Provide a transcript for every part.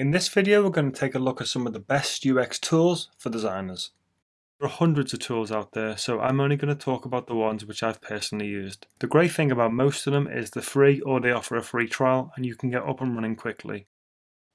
In this video we're going to take a look at some of the best UX tools for designers. There are hundreds of tools out there so I'm only going to talk about the ones which I've personally used. The great thing about most of them is they're free or they offer a free trial and you can get up and running quickly.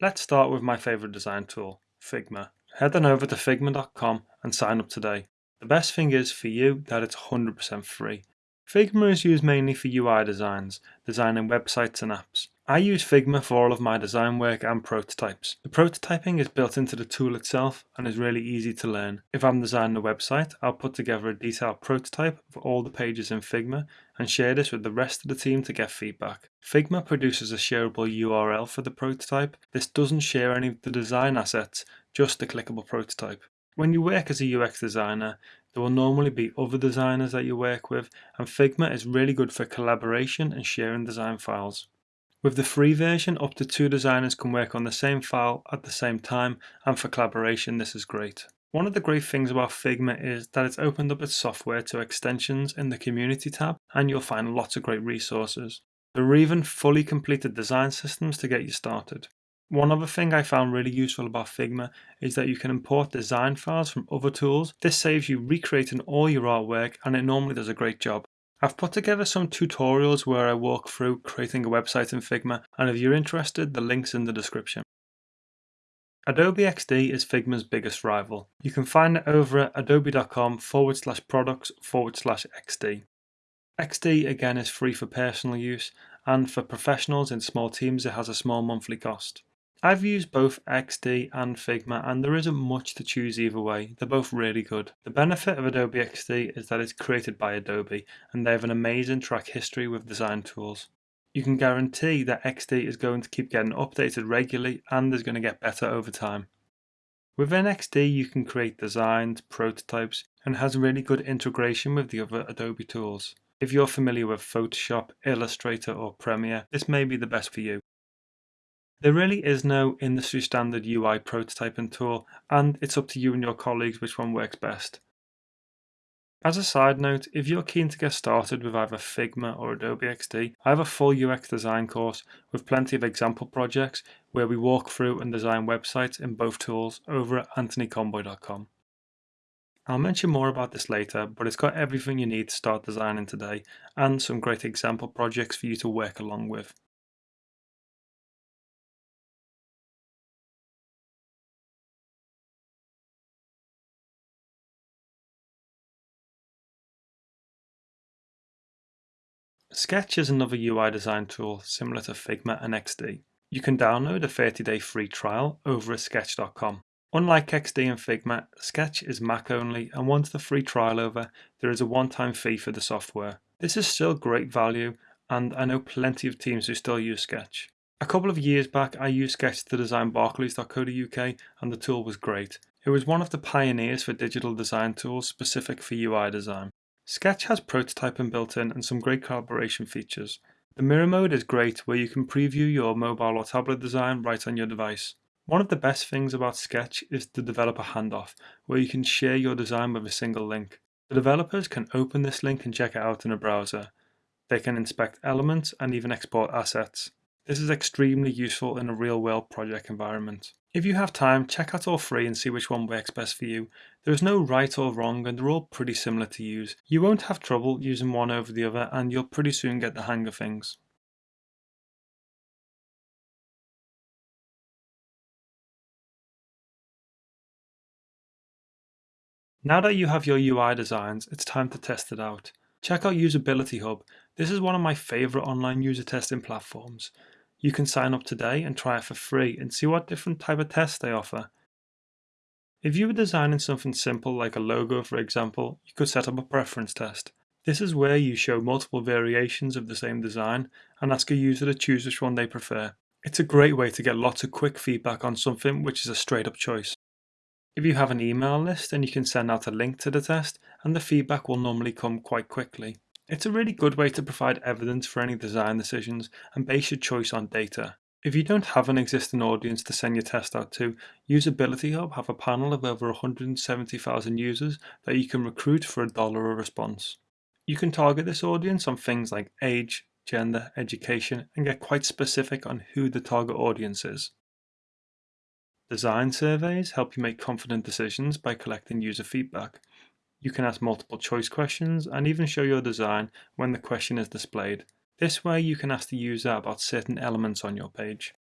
Let's start with my favourite design tool, Figma. Head on over to figma.com and sign up today. The best thing is for you that it's 100% free. Figma is used mainly for UI designs, designing websites and apps. I use Figma for all of my design work and prototypes. The prototyping is built into the tool itself and is really easy to learn. If I'm designing a website, I'll put together a detailed prototype of all the pages in Figma and share this with the rest of the team to get feedback. Figma produces a shareable URL for the prototype. This doesn't share any of the design assets, just the clickable prototype. When you work as a UX designer, there will normally be other designers that you work with, and Figma is really good for collaboration and sharing design files. With the free version, up to two designers can work on the same file at the same time, and for collaboration this is great. One of the great things about Figma is that it's opened up its software to extensions in the community tab, and you'll find lots of great resources. There are even fully completed design systems to get you started. One other thing I found really useful about Figma is that you can import design files from other tools. This saves you recreating all your artwork and it normally does a great job. I've put together some tutorials where I walk through creating a website in Figma and if you're interested the link's in the description. Adobe XD is Figma's biggest rival. You can find it over at adobe.com forward slash products forward slash XD. XD again is free for personal use and for professionals in small teams it has a small monthly cost. I've used both XD and Figma and there isn't much to choose either way, they're both really good. The benefit of Adobe XD is that it's created by Adobe and they have an amazing track history with design tools. You can guarantee that XD is going to keep getting updated regularly and is going to get better over time. Within XD you can create designs, prototypes and has really good integration with the other Adobe tools. If you're familiar with Photoshop, Illustrator or Premiere, this may be the best for you. There really is no industry standard UI prototyping tool, and it's up to you and your colleagues which one works best. As a side note, if you're keen to get started with either Figma or Adobe XD, I have a full UX design course with plenty of example projects where we walk through and design websites in both tools over at anthonycomboy.com. I'll mention more about this later, but it's got everything you need to start designing today and some great example projects for you to work along with. Sketch is another UI design tool similar to Figma and XD. You can download a 30-day free trial over at sketch.com. Unlike XD and Figma, Sketch is Mac only and once the free trial over, there is a one-time fee for the software. This is still great value and I know plenty of teams who still use Sketch. A couple of years back I used Sketch to design barclays.co.uk and the tool was great. It was one of the pioneers for digital design tools specific for UI design. Sketch has prototyping built in and some great collaboration features. The mirror mode is great where you can preview your mobile or tablet design right on your device. One of the best things about Sketch is the developer handoff, where you can share your design with a single link. The developers can open this link and check it out in a browser. They can inspect elements and even export assets. This is extremely useful in a real-world project environment. If you have time, check out all three and see which one works best for you. There is no right or wrong and they're all pretty similar to use. You won't have trouble using one over the other and you'll pretty soon get the hang of things. Now that you have your UI designs, it's time to test it out. Check out Usability Hub. This is one of my favorite online user testing platforms. You can sign up today and try it for free and see what different type of tests they offer. If you were designing something simple like a logo for example, you could set up a preference test. This is where you show multiple variations of the same design and ask a user to choose which one they prefer. It's a great way to get lots of quick feedback on something which is a straight up choice. If you have an email list then you can send out a link to the test and the feedback will normally come quite quickly. It's a really good way to provide evidence for any design decisions and base your choice on data. If you don't have an existing audience to send your test out to, Usability Hub have a panel of over 170,000 users that you can recruit for a dollar a response. You can target this audience on things like age, gender, education, and get quite specific on who the target audience is. Design surveys help you make confident decisions by collecting user feedback. You can ask multiple choice questions and even show your design when the question is displayed. This way you can ask the user about certain elements on your page.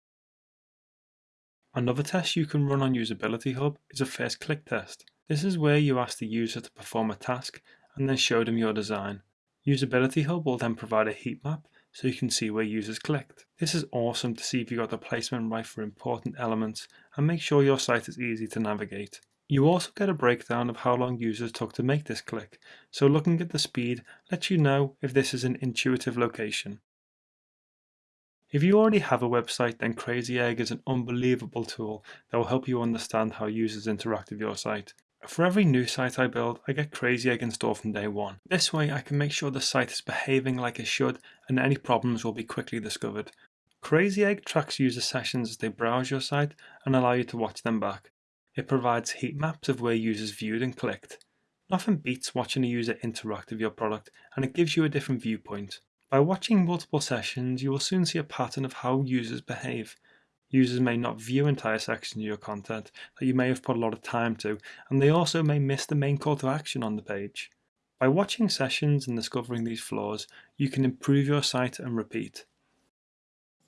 Another test you can run on Usability Hub is a first click test. This is where you ask the user to perform a task and then show them your design. Usability Hub will then provide a heat map so you can see where users clicked. This is awesome to see if you got the placement right for important elements and make sure your site is easy to navigate. You also get a breakdown of how long users took to make this click, so looking at the speed lets you know if this is an intuitive location. If you already have a website, then Crazy Egg is an unbelievable tool that will help you understand how users interact with your site. For every new site I build, I get Crazy Egg installed from day one. This way I can make sure the site is behaving like it should and any problems will be quickly discovered. Crazy Egg tracks user sessions as they browse your site and allow you to watch them back. It provides heat maps of where users viewed and clicked. Nothing beats watching a user interact with your product and it gives you a different viewpoint. By watching multiple sessions, you will soon see a pattern of how users behave. Users may not view entire sections of your content that you may have put a lot of time to, and they also may miss the main call to action on the page. By watching sessions and discovering these flaws, you can improve your site and repeat.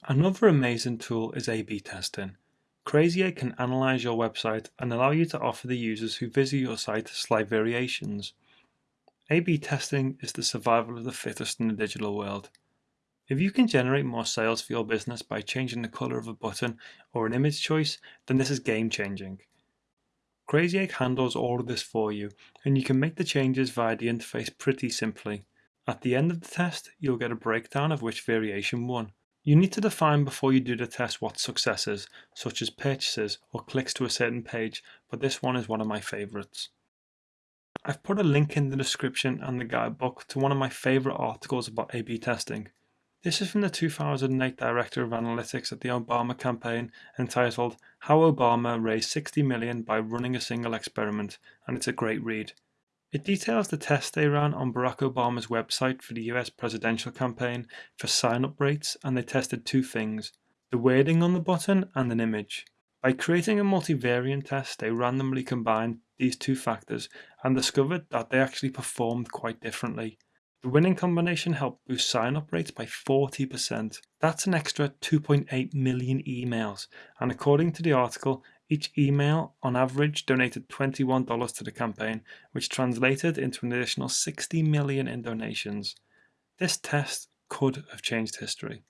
Another amazing tool is A-B testing. Crazy can analyze your website and allow you to offer the users who visit your site slight variations. A-B testing is the survival of the fittest in the digital world. If you can generate more sales for your business by changing the color of a button or an image choice, then this is game changing. Crazy Egg handles all of this for you, and you can make the changes via the interface pretty simply. At the end of the test, you'll get a breakdown of which variation won. You need to define before you do the test what success is, such as purchases or clicks to a certain page, but this one is one of my favorites. I've put a link in the description and the guidebook to one of my favorite articles about A-B testing. This is from the 2008 Director of Analytics at the Obama campaign entitled How Obama Raised 60 Million by Running a Single Experiment, and it's a great read. It details the test they ran on Barack Obama's website for the US presidential campaign for sign up rates, and they tested two things the wording on the button and an image. By creating a multivariant test, they randomly combined these two factors and discovered that they actually performed quite differently. The winning combination helped boost sign-up rates by 40%. That's an extra 2.8 million emails, and according to the article, each email on average donated $21 to the campaign, which translated into an additional 60 million in donations. This test could have changed history.